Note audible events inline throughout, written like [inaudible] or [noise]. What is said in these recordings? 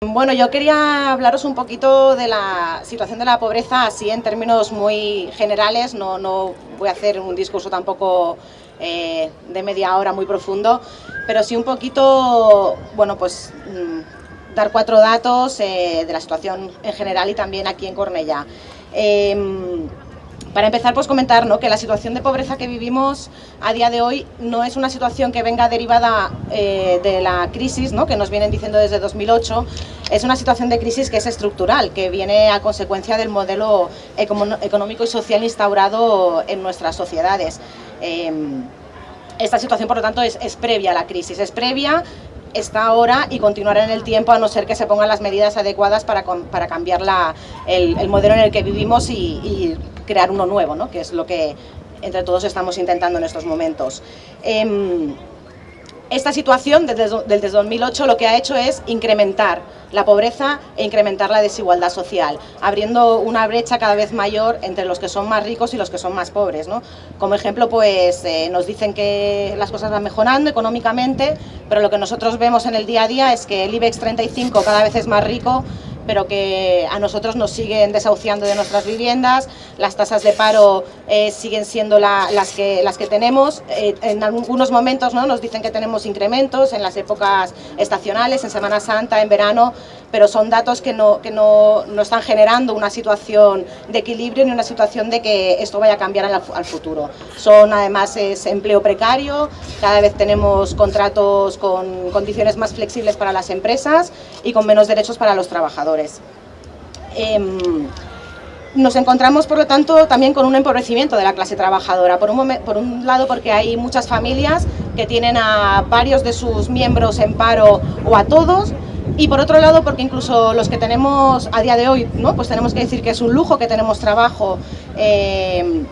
Bueno, yo quería hablaros un poquito de la situación de la pobreza, así en términos muy generales, no, no voy a hacer un discurso tampoco eh, de media hora muy profundo, pero sí un poquito, bueno, pues mm, dar cuatro datos eh, de la situación en general y también aquí en Cornellá. Em, para empezar, pues comentar ¿no? que la situación de pobreza que vivimos a día de hoy no es una situación que venga derivada eh, de la crisis, ¿no? que nos vienen diciendo desde 2008, es una situación de crisis que es estructural, que viene a consecuencia del modelo económico y social instaurado en nuestras sociedades. Em, esta situación, por lo tanto, es, previa a la crisis, es previa está ahora y continuará en el tiempo a no ser que se pongan las medidas adecuadas para, para cambiar la, el, modelo en el que vivimos y crear uno nuevo, ¿no? que es lo que entre todos estamos intentando en estos momentos. Em, esta situación desde, desde 2008 lo que ha hecho es incrementar la pobreza e incrementar la desigualdad social, abriendo una brecha cada vez mayor entre los que son más ricos y los que son más pobres. ¿no? Como ejemplo, pues eh, nos dicen que las cosas van mejorando económicamente, pero lo que nosotros vemos en el día a día es que el IBEX 35 cada vez es más rico pero que a nosotros nos siguen desahuciando de nuestras viviendas, las tasas de paro eh, siguen siendo las, que, las que tenemos, eh, en algunos momentos ¿no? nos dicen que tenemos incrementos en las épocas estacionales, en Semana Santa, en verano, pero son datos que no, que no, no están generando una situación de equilibrio ni una situación de que esto vaya a cambiar al, futuro. Son además es empleo precario, cada vez tenemos contratos con condiciones más flexibles para las empresas y con menos derechos para los trabajadores. Em, nos encontramos, por lo tanto, también con un empobrecimiento de la clase trabajadora. Por un, por un, lado, porque hay muchas familias que tienen a varios de sus miembros en paro o a todos, y por otro lado, porque incluso los que tenemos a día de hoy, pues tenemos que decir que es un lujo que tenemos trabajo, eh,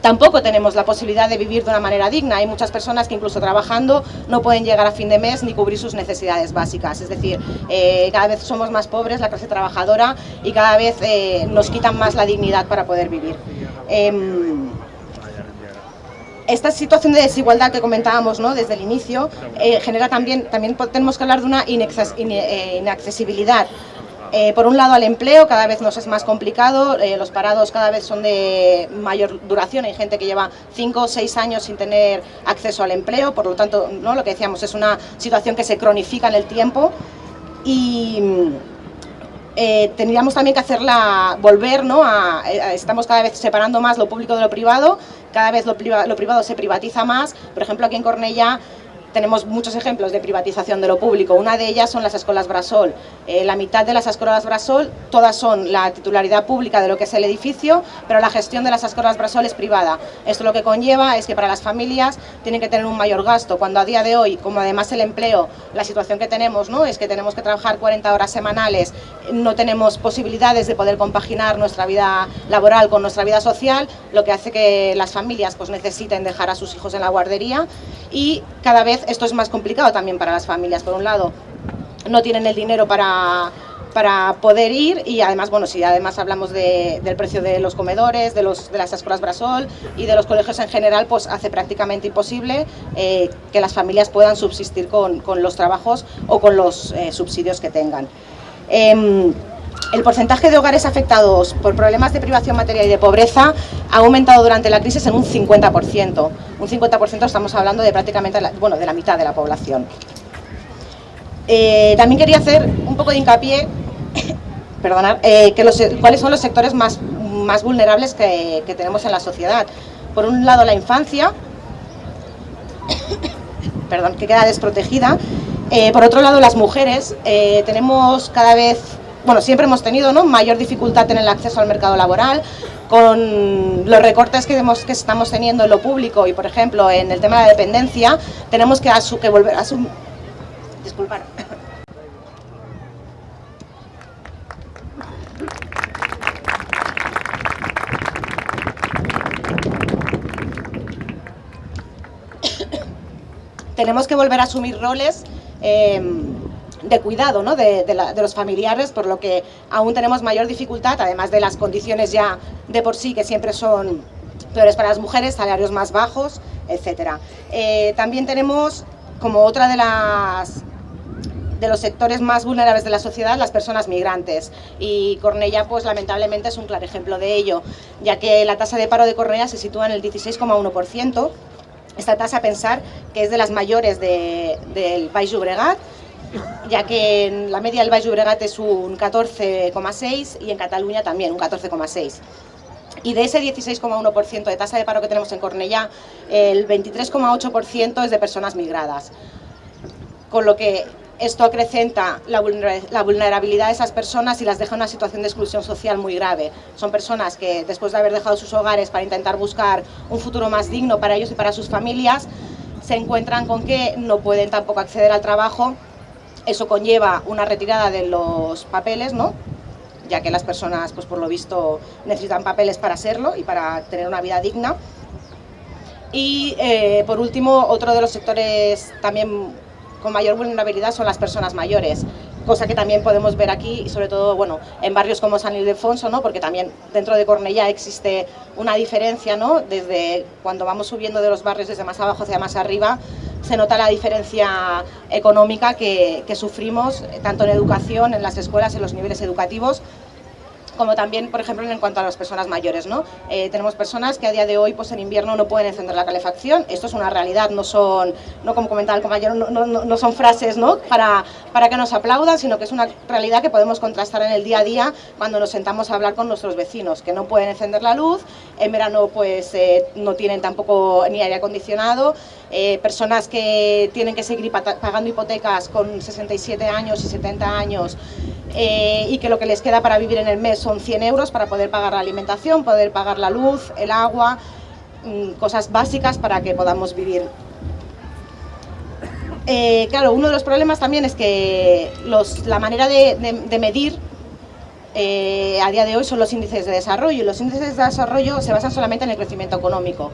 tampoco tenemos la posibilidad de vivir de una manera digna. Hay muchas personas que incluso trabajando no pueden llegar a fin de mes ni cubrir sus necesidades básicas. Es decir, eh, cada vez somos más pobres, la clase trabajadora, y cada vez eh, nos quitan más la dignidad para poder vivir. Em, esta situación de desigualdad que comentábamos ¿no? desde el inicio eh, genera también, también tenemos que hablar de una eh, inaccesibilidad. Eh, por un lado al empleo, cada vez nos es más complicado, los parados cada vez son de mayor duración, hay gente que lleva 5 o 6 años sin tener acceso al empleo, por lo tanto, ¿no? lo que decíamos, es una situación que se cronifica en el tiempo y eh, tendríamos también que hacerla volver, ¿no? A, estamos cada vez separando más lo público de lo privado, cada vez lo, lo privado se privatiza más, por ejemplo aquí en Cornellá tenemos muchos ejemplos de privatización de lo público. Una de ellas son las escuelas Brasol. Eh, la mitad de las escuelas Brasol, todas son la titularidad pública de lo que es el edificio, pero la gestión de las escuelas Brasol es privada. Esto lo que conlleva es que para las familias tienen que tener un mayor gasto, cuando a día de hoy, como además el empleo, la situación que tenemos ¿no? es que tenemos que trabajar 40 horas semanales, no tenemos posibilidades de poder compaginar nuestra vida laboral con nuestra vida social, lo que hace que las familias pues, necesiten dejar a sus hijos en la guardería y cada vez esto es más complicado también para las familias. Por un lado, no tienen el dinero para, para poder ir y además, bueno, si además hablamos del precio de los comedores, de, los, de las escuelas Brasol y de los colegios en general, pues hace prácticamente imposible eh, que las familias puedan subsistir con, los trabajos o con los eh, subsidios que tengan. Em, el porcentaje de hogares afectados por problemas de privación material y de pobreza ha aumentado durante la crisis en un 50%. Un 50% estamos hablando de prácticamente, bueno, de la mitad de la población. Eh, también quería hacer un poco de hincapié, [coughs] perdonad, eh, los, cuáles son los sectores más, más vulnerables que, tenemos en la sociedad. Por un lado la infancia, [coughs] perdón, que queda desprotegida. Eh, por otro lado las mujeres, tenemos cada vez bueno, siempre hemos tenido ¿no? mayor dificultad en el acceso al mercado laboral, con los recortes que, que estamos teniendo en lo público y, por ejemplo, en el tema de la dependencia, tenemos que, que volver a asumir... Disculpar. [coughs] tenemos que volver a asumir roles eh, de cuidado ¿no? de, los familiares, por lo que aún tenemos mayor dificultad, además de las condiciones ya de por sí que siempre son peores para las mujeres, salarios más bajos, etc. Eh, también tenemos como otra de las de los sectores más vulnerables de la sociedad, las personas migrantes. Y Cornella, pues lamentablemente es un claro ejemplo de ello, ya que la tasa de paro de Cornella se sitúa en el 16,1%. Esta tasa, pensar que es de las mayores del País Llobregat, ya que en la media del Baix Llobregat es un 14,6 y en Cataluña también un 14,6. Y de ese 16,1% de tasa de paro que tenemos en Cornellá, el 23,8% es de personas migradas. Con lo que esto acrecenta la vulnerabilidad de esas personas y las deja en una situación de exclusión social muy grave. Son personas que después de haber dejado sus hogares para intentar buscar un futuro más digno para ellos y para sus familias, se encuentran con que no pueden tampoco acceder al trabajo. Eso conlleva una retirada de los papeles, ¿no? ya que las personas, pues por lo visto, necesitan papeles para serlo y para tener una vida digna. Y eh, por último, otro de los sectores también con mayor vulnerabilidad son las personas mayores, cosa que también podemos ver aquí, sobre todo bueno, en barrios como San Ildefonso, ¿no? porque también dentro de Cornellá existe una diferencia, ¿no? desde cuando vamos subiendo de los barrios desde más abajo hacia más arriba, se nota la diferencia económica que, sufrimos, tanto en educación, en las escuelas, en los niveles educativos, como también, por ejemplo, en cuanto a las personas mayores. ¿no? Eh, tenemos personas que a día de hoy, pues en invierno, no pueden encender la calefacción. Esto es una realidad, no son, no como comentaba el compañero, no, no, no son frases ¿no? para, para que nos aplaudan, sino que es una realidad que podemos contrastar en el día a día cuando nos sentamos a hablar con nuestros vecinos, que no pueden encender la luz, en verano pues eh, no tienen tampoco ni aire acondicionado, eh, personas que tienen que seguir pagando hipotecas con 67 años y 70 años, eh, y que lo que les queda para vivir en el mes son 100 euros para poder pagar la alimentación, poder pagar la luz, el agua, mm, cosas básicas para que podamos vivir. Eh, claro, uno de los problemas también es que la manera de, medir eh, a día de hoy son los índices de desarrollo y los índices de desarrollo se basan solamente en el crecimiento económico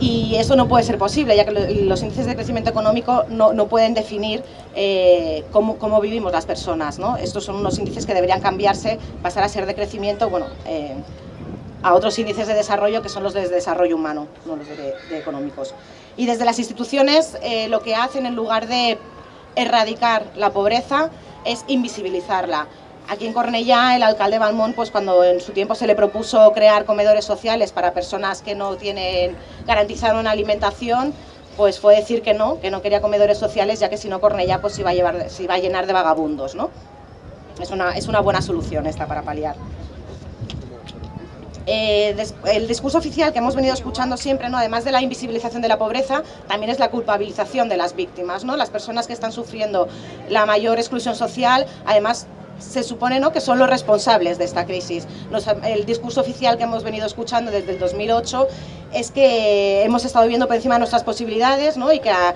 y eso no puede ser posible, ya que los índices de crecimiento económico no, no pueden definir eh, cómo, cómo, vivimos las personas. ¿no? Estos son unos índices que deberían cambiarse, pasar a ser de crecimiento, bueno, eh, a otros índices de desarrollo que son los de desarrollo humano, no los de, económicos. Y desde las instituciones eh, lo que hacen en lugar de erradicar la pobreza es invisibilizarla. Aquí en Cornellá, el alcalde Balmón, pues cuando en su tiempo se le propuso crear comedores sociales para personas que no tienen garantizar una alimentación, pues fue decir que no, que no quería comedores sociales, ya que si no Cornellá pues se iba a, llevar, a llenar de vagabundos, ¿no? Es una, es una buena solución esta para paliar. Eh, el discurso oficial que hemos venido escuchando siempre, ¿no? además de la invisibilización de la pobreza, también es la culpabilización de las víctimas. ¿no? Las personas que están sufriendo la mayor exclusión social, además se supone ¿no? que son los responsables de esta crisis. el discurso oficial que hemos venido escuchando desde el 2008 es que hemos estado viviendo por encima de nuestras posibilidades ¿no? y que a,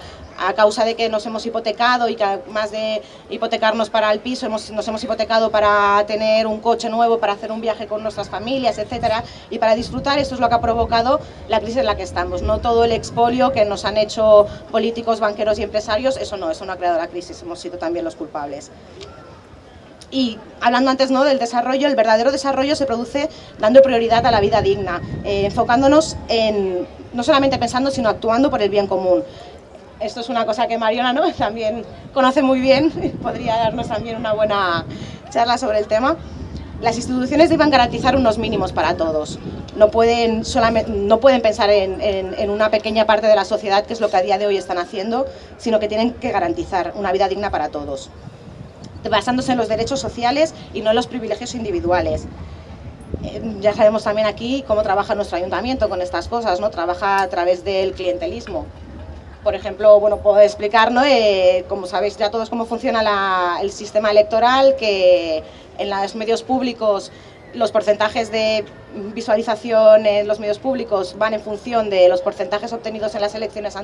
causa de que nos hemos hipotecado y que más de hipotecarnos para el piso, hemos, nos hemos hipotecado para tener un coche nuevo, para hacer un viaje con nuestras familias, etcétera, y para disfrutar, esto es lo que ha provocado la crisis en la que estamos. No todo el expolio que nos han hecho políticos, banqueros y empresarios, eso no, eso no ha creado la crisis, hemos sido también los culpables. Y hablando antes ¿no? del desarrollo, el verdadero desarrollo se produce dando prioridad a la vida digna, eh, enfocándonos en, no solamente pensando, sino actuando por el bien común. Esto es una cosa que Mariona ¿no? [laughs] también conoce muy bien, [laughs] podría darnos también una buena charla sobre el tema. Las instituciones deben garantizar unos mínimos para todos. No pueden, solamente, no pueden pensar en, en, una pequeña parte de la sociedad, que es lo que a día de hoy están haciendo, sino que tienen que garantizar una vida digna para todos basándose en los derechos sociales y no en los privilegios individuales. Eh, ya sabemos también aquí cómo trabaja nuestro ayuntamiento con estas cosas, ¿no? Trabaja a través del clientelismo. Por ejemplo, bueno, puedo explicar, ¿no? Eh, como sabéis ya todos cómo funciona el sistema electoral, que en los medios públicos los porcentajes de visualización en los medios públicos van en función de los porcentajes obtenidos en las elecciones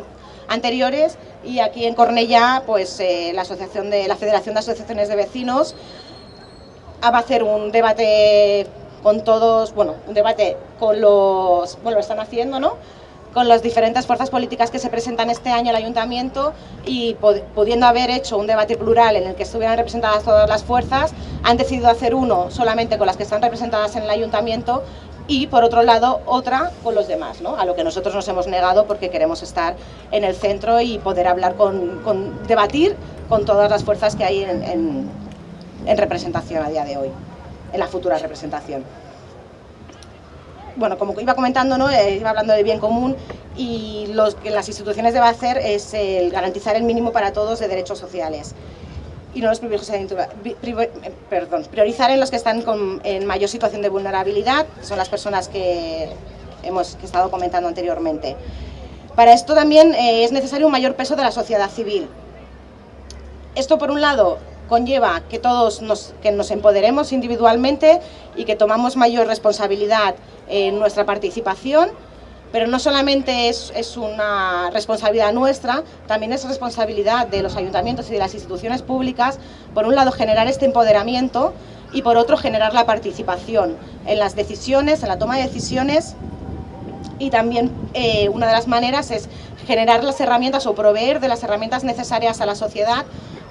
anteriores y aquí en Cornellá pues eh, la asociación de la Federación de Asociaciones de Vecinos va a hacer un debate con todos, bueno, un debate con los, bueno, lo están haciendo, ¿no? Con las diferentes fuerzas políticas que se presentan este año al Ayuntamiento y pudiendo haber hecho un debate plural en el que estuvieran representadas todas las fuerzas, han decidido hacer uno solamente con las que están representadas en el Ayuntamiento y por otro lado otra con los demás, ¿no? a lo que nosotros nos hemos negado porque queremos estar en el centro y poder hablar con, debatir con todas las fuerzas que hay en, representación a día de hoy, en la futura representación. Bueno, como iba comentando, ¿no? Eh, iba hablando del bien común y lo que las instituciones deben hacer es garantizar el mínimo para todos de derechos sociales y no los perdón, priorizar en los que están en mayor situación de vulnerabilidad, son las personas que hemos estado comentando anteriormente. Para esto también eh, es necesario un mayor peso de la sociedad civil. Esto, por un lado, conlleva que todos nos, que nos empoderemos individualmente y que tomamos mayor responsabilidad en nuestra participación, pero no solamente es, es, una responsabilidad nuestra, también es responsabilidad de los ayuntamientos y de las instituciones públicas, por un lado generar este empoderamiento y por otro generar la participación en las decisiones, en la toma de decisiones. Y también eh, una de las maneras es generar las herramientas o proveer de las herramientas necesarias a la sociedad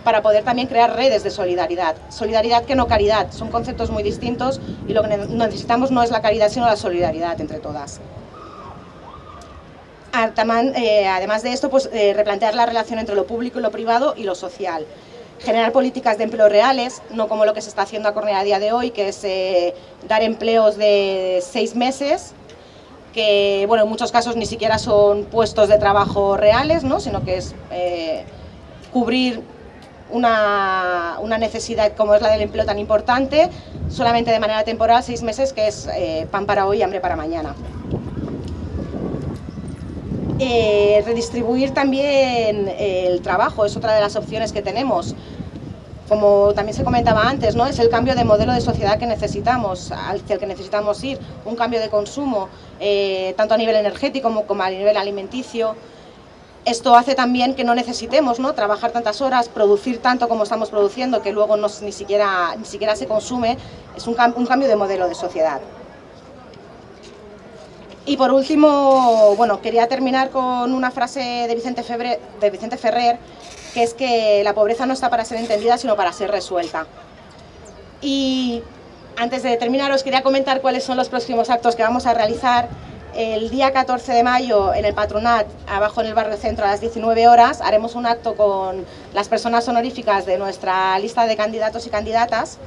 para poder también crear redes de solidaridad. Solidaridad que no caridad, son conceptos muy distintos y lo que necesitamos no es la caridad sino la solidaridad entre todas. Eh, además de esto, pues, eh, replantear la relación entre lo público y lo privado y lo social. Generar políticas de empleo reales, no como lo que se está haciendo a Cornea a día de hoy, que es eh, dar empleos de seis meses, que bueno, en muchos casos ni siquiera son puestos de trabajo reales, ¿no? sino que es cubrir una, una, necesidad como es la del empleo tan importante, solamente de manera temporal, seis meses, que es pan para hoy y hambre para mañana. Eh, redistribuir también el trabajo es otra de las opciones que tenemos. Como también se comentaba antes, ¿no? es el cambio de modelo de sociedad que necesitamos, hacia el que necesitamos ir, un cambio de consumo, eh, tanto a nivel energético como, a nivel alimenticio. Esto hace también que no necesitemos ¿no? trabajar tantas horas, producir tanto como estamos produciendo, que luego no, ni, siquiera, ni siquiera se consume, es un, un cambio de modelo de sociedad. Y por último, bueno, quería terminar con una frase de Vicente, de Vicente Ferrer, que es que la pobreza no está para ser entendida, sino para ser resuelta. Y antes de terminar, os quería comentar cuáles son los próximos actos que vamos a realizar. El día 14 de mayo en el Patronat, abajo en el barrio centro a las 19 horas, haremos un acto con las personas honoríficas de nuestra lista de candidatos y candidatas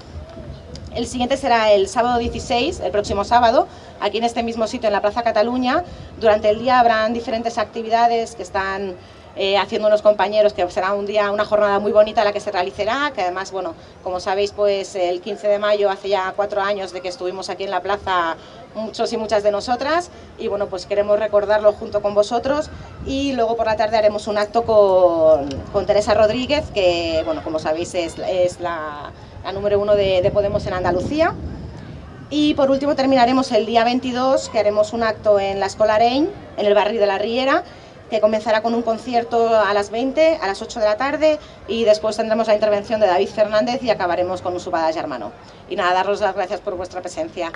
el siguiente será el sábado 16, el próximo sábado, aquí en este mismo sitio, en la Plaza Cataluña. Durante el día habrán diferentes actividades que están eh, haciendo unos compañeros, que será un día, una jornada muy bonita la que se realizará, que además, bueno, como sabéis, pues el 15 de mayo, hace ya cuatro años de que estuvimos aquí en la plaza, muchos y muchas de nosotras, y bueno, pues queremos recordarlo junto con vosotros, y luego por la tarde haremos un acto con, Teresa Rodríguez, que, bueno, como sabéis, es la número uno de, Podemos en Andalucía. Y por último terminaremos el día 22, que haremos un acto en la Escola Rein, en el barrio de la Riera, que comenzará con un concierto a las 20, a las 8 de la tarde, y después tendremos la intervención de David Fernández y acabaremos con un subada hermano. Y nada, daros las gracias por vuestra presencia.